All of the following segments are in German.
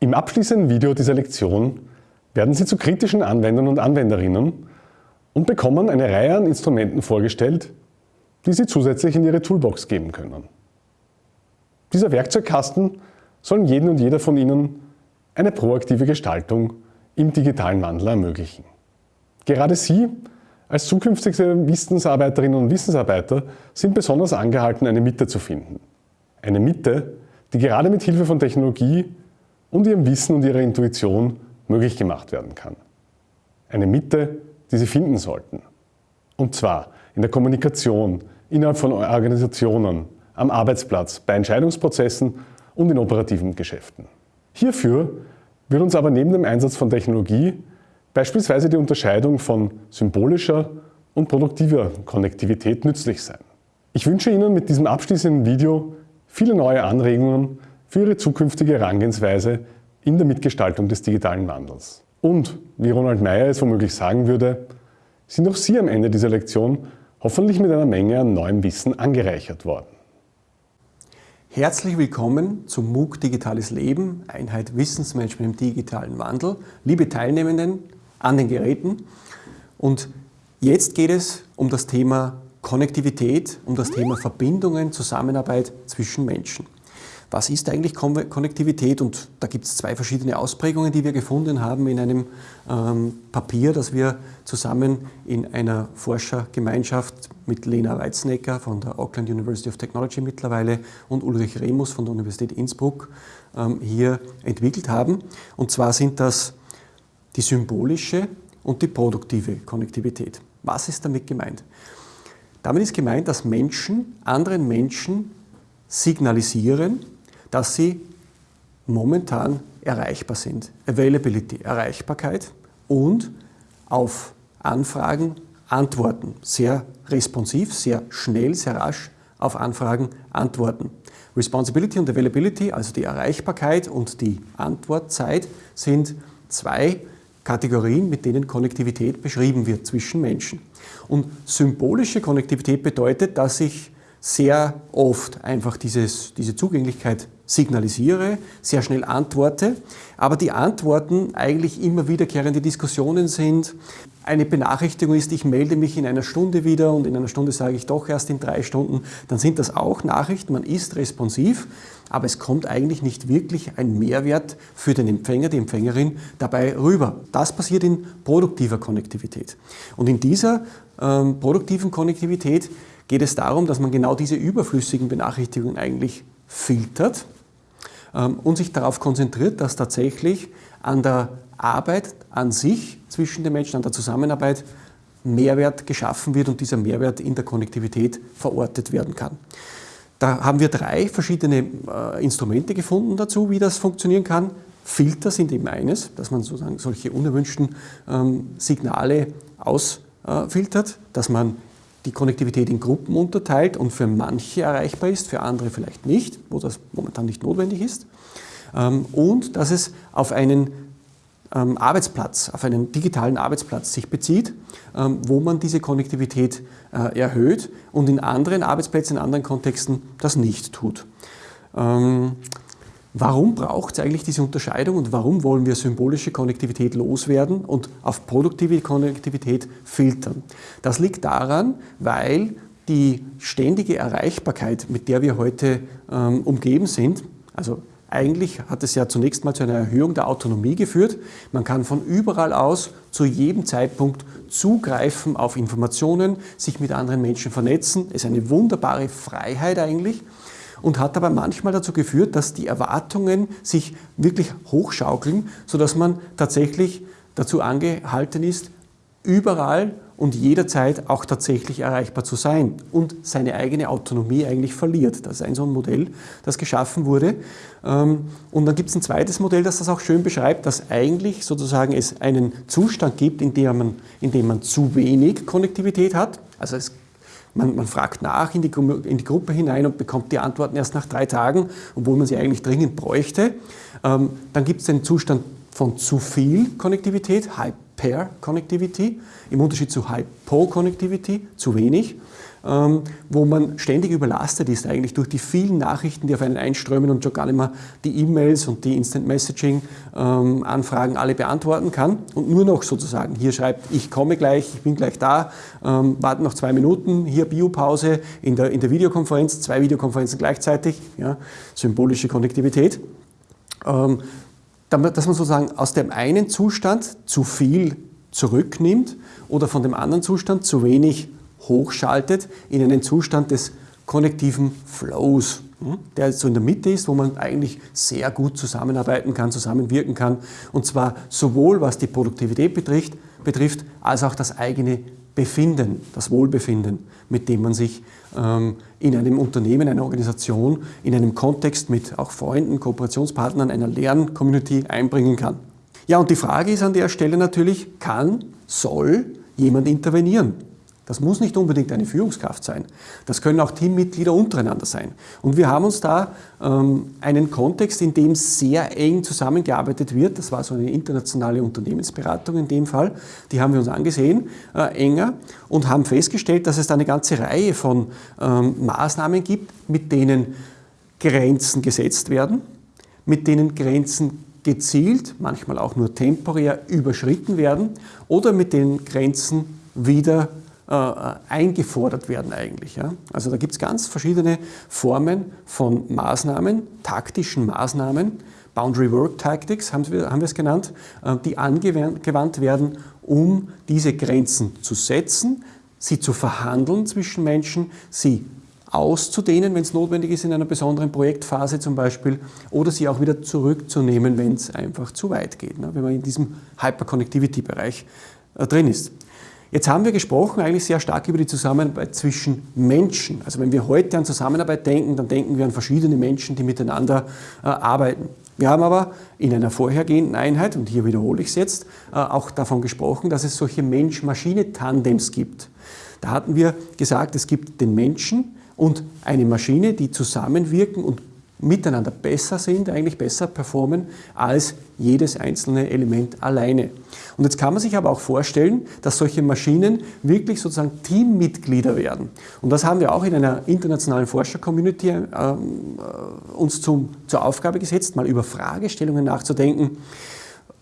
Im abschließenden Video dieser Lektion werden Sie zu kritischen Anwendern und Anwenderinnen und bekommen eine Reihe an Instrumenten vorgestellt, die Sie zusätzlich in Ihre Toolbox geben können. Dieser Werkzeugkasten soll jedem und jeder von Ihnen eine proaktive Gestaltung im digitalen Wandel ermöglichen. Gerade Sie als zukünftige Wissensarbeiterinnen und Wissensarbeiter sind besonders angehalten, eine Mitte zu finden. Eine Mitte, die gerade mit Hilfe von Technologie und ihrem Wissen und ihrer Intuition möglich gemacht werden kann. Eine Mitte, die Sie finden sollten. Und zwar in der Kommunikation, innerhalb von Organisationen, am Arbeitsplatz, bei Entscheidungsprozessen und in operativen Geschäften. Hierfür wird uns aber neben dem Einsatz von Technologie beispielsweise die Unterscheidung von symbolischer und produktiver Konnektivität nützlich sein. Ich wünsche Ihnen mit diesem abschließenden Video viele neue Anregungen für Ihre zukünftige Herangehensweise in der Mitgestaltung des digitalen Wandels. Und, wie Ronald Meyer es womöglich sagen würde, sind auch Sie am Ende dieser Lektion hoffentlich mit einer Menge an neuem Wissen angereichert worden. Herzlich willkommen zum MOOC Digitales Leben, Einheit Wissensmanagement im digitalen Wandel. Liebe Teilnehmenden an den Geräten. Und jetzt geht es um das Thema Konnektivität, um das Thema Verbindungen, Zusammenarbeit zwischen Menschen. Was ist eigentlich Konnektivität? Und da gibt es zwei verschiedene Ausprägungen, die wir gefunden haben in einem ähm, Papier, das wir zusammen in einer Forschergemeinschaft mit Lena Weiznecker von der Auckland University of Technology mittlerweile und Ulrich Remus von der Universität Innsbruck ähm, hier entwickelt haben. Und zwar sind das die symbolische und die produktive Konnektivität. Was ist damit gemeint? Damit ist gemeint, dass Menschen anderen Menschen signalisieren, dass sie momentan erreichbar sind. Availability, Erreichbarkeit und auf Anfragen antworten. Sehr responsiv, sehr schnell, sehr rasch auf Anfragen antworten. Responsibility und Availability, also die Erreichbarkeit und die Antwortzeit, sind zwei Kategorien, mit denen Konnektivität beschrieben wird zwischen Menschen. Und symbolische Konnektivität bedeutet, dass ich sehr oft einfach dieses, diese Zugänglichkeit signalisiere, sehr schnell antworte, aber die Antworten eigentlich immer wiederkehrende Diskussionen sind. Eine Benachrichtigung ist, ich melde mich in einer Stunde wieder und in einer Stunde sage ich doch erst in drei Stunden, dann sind das auch Nachrichten, man ist responsiv, aber es kommt eigentlich nicht wirklich ein Mehrwert für den Empfänger, die Empfängerin dabei rüber. Das passiert in produktiver Konnektivität. Und in dieser ähm, produktiven Konnektivität geht es darum, dass man genau diese überflüssigen Benachrichtigungen eigentlich filtert ähm, und sich darauf konzentriert, dass tatsächlich an der Arbeit an sich zwischen den Menschen, an der Zusammenarbeit Mehrwert geschaffen wird und dieser Mehrwert in der Konnektivität verortet werden kann. Da haben wir drei verschiedene äh, Instrumente gefunden dazu, wie das funktionieren kann. Filter sind eben eines, dass man sozusagen solche unerwünschten ähm, Signale ausfiltert, dass man die Konnektivität in Gruppen unterteilt und für manche erreichbar ist, für andere vielleicht nicht, wo das momentan nicht notwendig ist. Ähm, und dass es auf einen ähm, Arbeitsplatz, auf einen digitalen Arbeitsplatz sich bezieht, ähm, wo man diese Konnektivität äh, erhöht und in anderen Arbeitsplätzen, in anderen Kontexten das nicht tut. Warum braucht es eigentlich diese Unterscheidung und warum wollen wir symbolische Konnektivität loswerden und auf produktive Konnektivität filtern? Das liegt daran, weil die ständige Erreichbarkeit, mit der wir heute ähm, umgeben sind, also eigentlich hat es ja zunächst mal zu einer Erhöhung der Autonomie geführt. Man kann von überall aus zu jedem Zeitpunkt zugreifen auf Informationen, sich mit anderen Menschen vernetzen. Es ist eine wunderbare Freiheit eigentlich und hat aber manchmal dazu geführt, dass die Erwartungen sich wirklich hochschaukeln, sodass man tatsächlich dazu angehalten ist, überall und jederzeit auch tatsächlich erreichbar zu sein und seine eigene Autonomie eigentlich verliert. Das ist ein so ein Modell, das geschaffen wurde. Ähm, und dann gibt es ein zweites Modell, das das auch schön beschreibt, dass eigentlich sozusagen es einen Zustand gibt, in dem man, in dem man zu wenig Konnektivität hat. Also es man, man fragt nach in die, in die, Gruppe hinein und bekommt die Antworten erst nach drei Tagen, obwohl man sie eigentlich dringend bräuchte. Ähm, dann gibt es den Zustand von zu viel Konnektivität, Pair-Connectivity, im Unterschied zu Hypo-Connectivity, zu wenig ähm, wo man ständig überlastet ist eigentlich durch die vielen Nachrichten, die auf einen einströmen und schon gar nicht mehr die E-Mails und die Instant Messaging ähm, Anfragen alle beantworten kann und nur noch sozusagen hier schreibt, ich komme gleich, ich bin gleich da, ähm, warten noch zwei Minuten, hier Biopause in der, in der Videokonferenz, zwei Videokonferenzen gleichzeitig, ja, symbolische Konnektivität. Dass man sozusagen aus dem einen Zustand zu viel zurücknimmt oder von dem anderen Zustand zu wenig hochschaltet in einen Zustand des konnektiven Flows, hm, der so in der Mitte ist, wo man eigentlich sehr gut zusammenarbeiten kann, zusammenwirken kann. Und zwar sowohl was die Produktivität betrifft, betrifft als auch das eigene Befinden, das Wohlbefinden, mit dem man sich ähm, in einem Unternehmen, einer Organisation, in einem Kontext mit auch Freunden, Kooperationspartnern, einer Lerncommunity einbringen kann. Ja, und die Frage ist an der Stelle natürlich, kann, soll jemand intervenieren? Das muss nicht unbedingt eine Führungskraft sein. Das können auch Teammitglieder untereinander sein. Und wir haben uns da ähm, einen Kontext, in dem sehr eng zusammengearbeitet wird. Das war so eine internationale Unternehmensberatung in dem Fall. Die haben wir uns angesehen, äh, enger, und haben festgestellt, dass es da eine ganze Reihe von ähm, Maßnahmen gibt, mit denen Grenzen gesetzt werden, mit denen Grenzen gezielt, manchmal auch nur temporär überschritten werden oder mit denen Grenzen wieder äh, eingefordert werden eigentlich. Ja? Also da gibt es ganz verschiedene Formen von Maßnahmen, taktischen Maßnahmen, Boundary Work Tactics haben wir, haben wir es genannt, äh, die angewandt werden, um diese Grenzen zu setzen, sie zu verhandeln zwischen Menschen, sie auszudehnen, wenn es notwendig ist in einer besonderen Projektphase zum Beispiel, oder sie auch wieder zurückzunehmen, wenn es einfach zu weit geht, ne? wenn man in diesem Hyperconnectivity-Bereich äh, drin ist. Jetzt haben wir gesprochen eigentlich sehr stark über die Zusammenarbeit zwischen Menschen. Also wenn wir heute an Zusammenarbeit denken, dann denken wir an verschiedene Menschen, die miteinander äh, arbeiten. Wir haben aber in einer vorhergehenden Einheit, und hier wiederhole ich es jetzt, äh, auch davon gesprochen, dass es solche Mensch-Maschine-Tandems gibt. Da hatten wir gesagt, es gibt den Menschen und eine Maschine, die zusammenwirken und miteinander besser sind, eigentlich besser performen als jedes einzelne Element alleine. Und jetzt kann man sich aber auch vorstellen, dass solche Maschinen wirklich sozusagen Teammitglieder werden. Und das haben wir auch in einer internationalen Forscher-Community äh, uns zum, zur Aufgabe gesetzt, mal über Fragestellungen nachzudenken.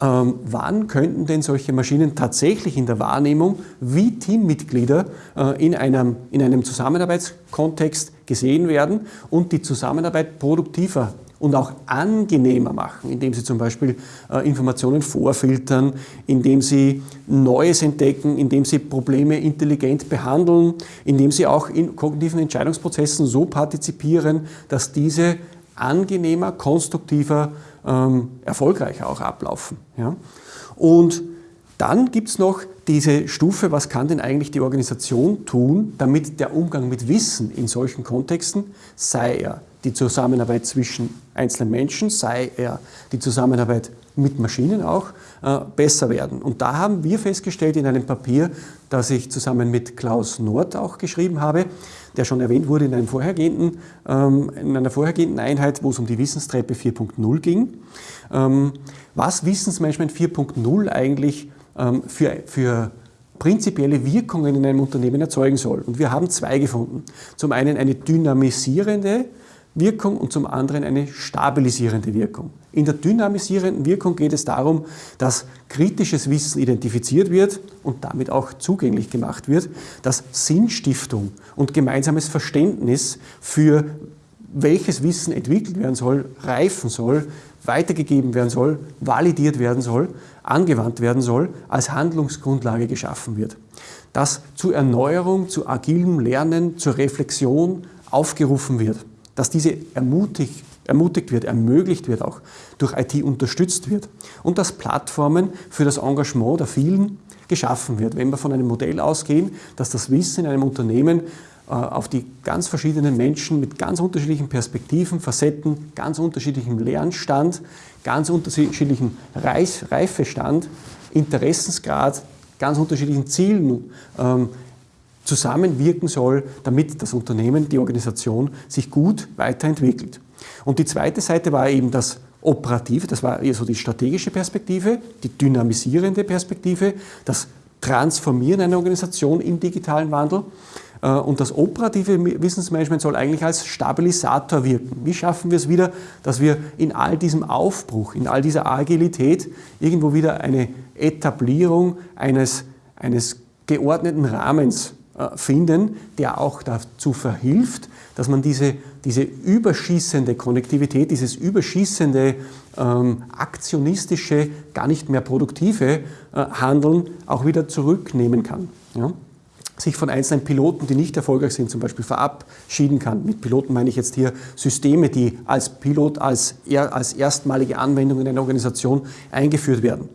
Ähm, wann könnten denn solche Maschinen tatsächlich in der Wahrnehmung wie Teammitglieder äh, in, einem, in einem Zusammenarbeitskontext gesehen werden und die Zusammenarbeit produktiver und auch angenehmer machen, indem sie zum Beispiel äh, Informationen vorfiltern, indem sie Neues entdecken, indem sie Probleme intelligent behandeln, indem sie auch in kognitiven Entscheidungsprozessen so partizipieren, dass diese angenehmer, konstruktiver, ähm, erfolgreicher auch ablaufen. Ja? Und dann gibt es noch diese Stufe, was kann denn eigentlich die Organisation tun, damit der Umgang mit Wissen in solchen Kontexten, sei er die Zusammenarbeit zwischen einzelnen Menschen, sei er die Zusammenarbeit mit Maschinen auch, äh, besser werden. Und da haben wir festgestellt in einem Papier, das ich zusammen mit Klaus Nord auch geschrieben habe, der schon erwähnt wurde in, einem vorhergehenden, ähm, in einer vorhergehenden Einheit, wo es um die Wissenstreppe 4.0 ging, ähm, was Wissensmanagement 4.0 eigentlich für, für prinzipielle Wirkungen in einem Unternehmen erzeugen soll. Und wir haben zwei gefunden. Zum einen eine dynamisierende Wirkung und zum anderen eine stabilisierende Wirkung. In der dynamisierenden Wirkung geht es darum, dass kritisches Wissen identifiziert wird und damit auch zugänglich gemacht wird, dass Sinnstiftung und gemeinsames Verständnis für welches Wissen entwickelt werden soll, reifen soll, weitergegeben werden soll, validiert werden soll, angewandt werden soll, als Handlungsgrundlage geschaffen wird. Dass zur Erneuerung, zu agilem Lernen, zur Reflexion aufgerufen wird dass diese ermutigt, ermutigt wird, ermöglicht wird, auch durch IT unterstützt wird und dass Plattformen für das Engagement der vielen geschaffen wird. Wenn wir von einem Modell ausgehen, dass das Wissen in einem Unternehmen auf die ganz verschiedenen Menschen mit ganz unterschiedlichen Perspektiven, Facetten, ganz unterschiedlichem Lernstand, ganz unterschiedlichem Reifestand, Interessensgrad, ganz unterschiedlichen Zielen ähm, zusammenwirken soll, damit das Unternehmen, die Organisation sich gut weiterentwickelt. Und die zweite Seite war eben das operative, das war eher so die strategische Perspektive, die dynamisierende Perspektive, das Transformieren einer Organisation im digitalen Wandel. Äh, und das operative Wissensmanagement soll eigentlich als Stabilisator wirken. Wie schaffen wir es wieder, dass wir in all diesem Aufbruch, in all dieser Agilität irgendwo wieder eine Etablierung eines, eines geordneten Rahmens äh, finden, der auch dazu verhilft, dass man diese, diese überschießende Konnektivität, dieses überschießende ähm, aktionistische, gar nicht mehr produktive äh, Handeln auch wieder zurücknehmen kann. Ja? Sich von einzelnen Piloten, die nicht erfolgreich sind, zum Beispiel verabschieden kann. Mit Piloten meine ich jetzt hier Systeme, die als Pilot, als, als erstmalige Anwendung in einer Organisation eingeführt werden.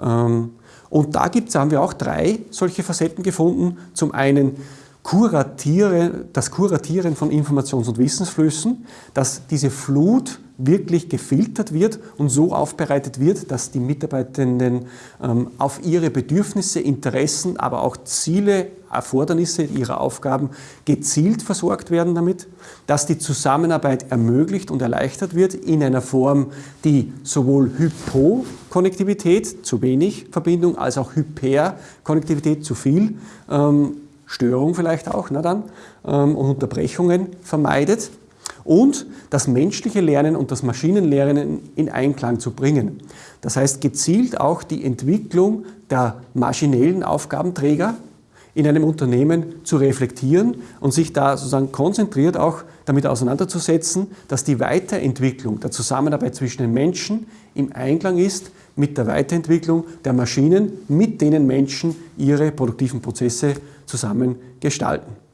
Ähm, und da gibt's, haben wir auch drei solche Facetten gefunden. Zum einen Kuratiere, das Kuratieren von Informations- und Wissensflüssen, dass diese Flut wirklich gefiltert wird und so aufbereitet wird, dass die Mitarbeitenden ähm, auf ihre Bedürfnisse, Interessen, aber auch Ziele, Erfordernisse ihrer Aufgaben gezielt versorgt werden damit, dass die Zusammenarbeit ermöglicht und erleichtert wird in einer Form, die sowohl Hypo-Konnektivität, zu wenig Verbindung, als auch Hyper-Konnektivität, zu viel, ähm, Störung vielleicht auch, na dann, ähm, und Unterbrechungen vermeidet und das menschliche Lernen und das Maschinenlernen in Einklang zu bringen. Das heißt, gezielt auch die Entwicklung der maschinellen Aufgabenträger in einem Unternehmen zu reflektieren und sich da sozusagen konzentriert auch damit auseinanderzusetzen, dass die Weiterentwicklung der Zusammenarbeit zwischen den Menschen im Einklang ist mit der Weiterentwicklung der Maschinen, mit denen Menschen ihre produktiven Prozesse zusammen gestalten.